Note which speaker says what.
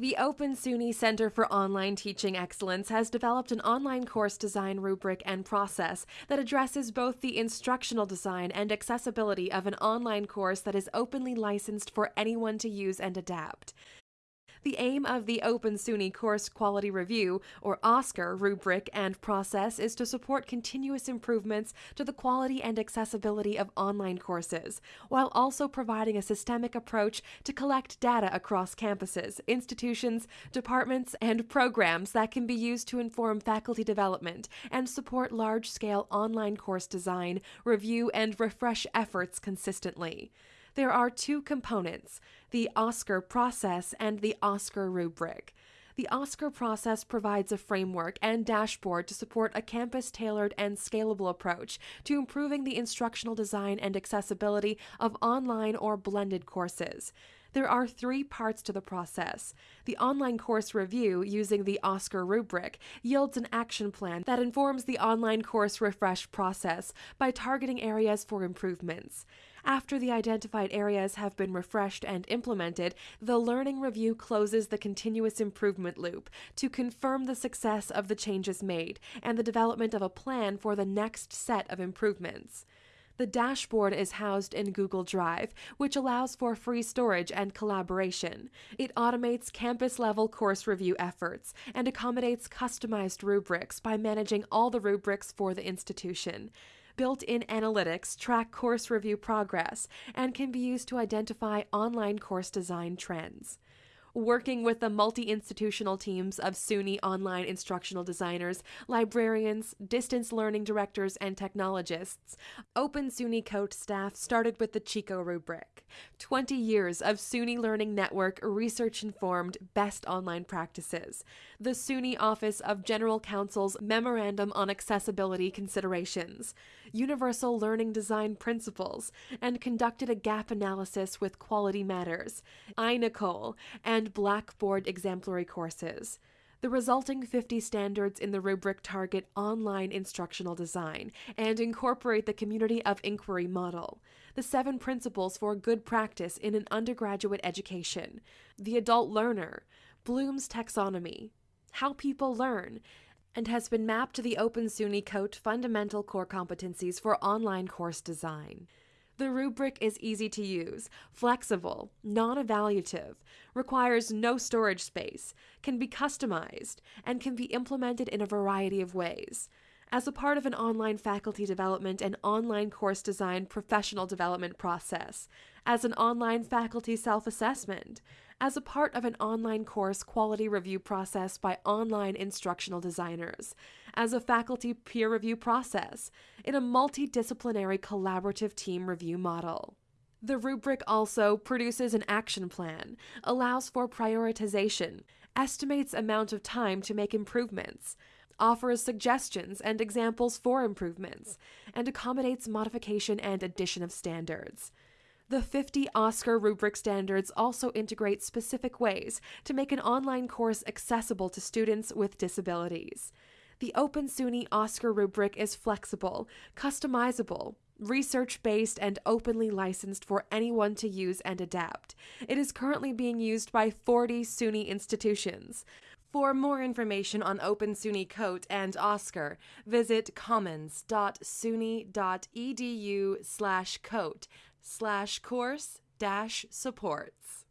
Speaker 1: The Open SUNY Center for Online Teaching Excellence has developed an online course design rubric and process that addresses both the instructional design and accessibility of an online course that is openly licensed for anyone to use and adapt. The aim of the Open SUNY Course Quality Review, or OSCQR, rubric and process is to support continuous improvements to the quality and accessibility of online courses, while also providing a systemic approach to collect data across campuses, institutions, departments, and programs that can be used to inform faculty development and support large scale online course design, review, and refresh efforts consistently. There are two components the OSCQR process and the OSCQR rubric. The OSCQR process provides a framework and dashboard to support a campus tailored and scalable approach to improving the instructional design and accessibility of online or blended courses. There are three parts to the process. The online course review using the OSCQR rubric yields an action plan that informs the online course refresh process by targeting areas for improvements. After the identified areas have been refreshed and implemented, the learning review closes the continuous improvement loop to confirm the success of the changes made and the development of a plan for the next set of improvements. The dashboard is housed in Google Drive, which allows for free storage and collaboration. It automates campus level course review efforts and accommodates customized rubrics by managing all the rubrics for the institution. Built in analytics track course review progress and can be used to identify online course design trends working with the multi institutional teams of SUNY online instructional designers, librarians, distance learning directors, and technologists. Open SUNY COTE staff started with the Chico rubric. 20 years of SUNY Learning Network research informed best online practices. The SUNY Office of General Counsel's Memorandum on Accessibility Considerations, Universal Learning Design Principles, and conducted a gap analysis with Quality Matters. iNACOL, and Blackboard exemplary courses. The resulting 50 standards in the rubric target online instructional design and incorporate the community of inquiry model, the seven principles for good practice in an undergraduate education, the adult learner, Bloom's taxonomy, how people learn, and has been mapped to the Open SUNY COTE fundamental core competencies for online course design. The rubric is easy to use, flexible, non evaluative, requires no storage space, can be customized, and can be implemented in a variety of ways. As a part of an online faculty development and online course design professional development process, as an online faculty self assessment, as a part of an online course quality review process by online instructional designers, as a faculty peer review process, in a multidisciplinary collaborative team review model. The rubric also produces an action plan, allows for prioritization, estimates amount of time to make improvements, offers suggestions and examples for improvements, and accommodates modification and addition of standards. The 50 OSCQR rubric standards also integrate specific ways to make an online course accessible to students with disabilities. The Open SUNY OSCQR rubric is flexible, customizable, research based, and openly licensed for anyone to use and adapt. It is currently being used by 40 SUNY institutions. For more information on Open SUNY COTE and OSCQR, visit commons.suny.edu slash cote slash course dash supports.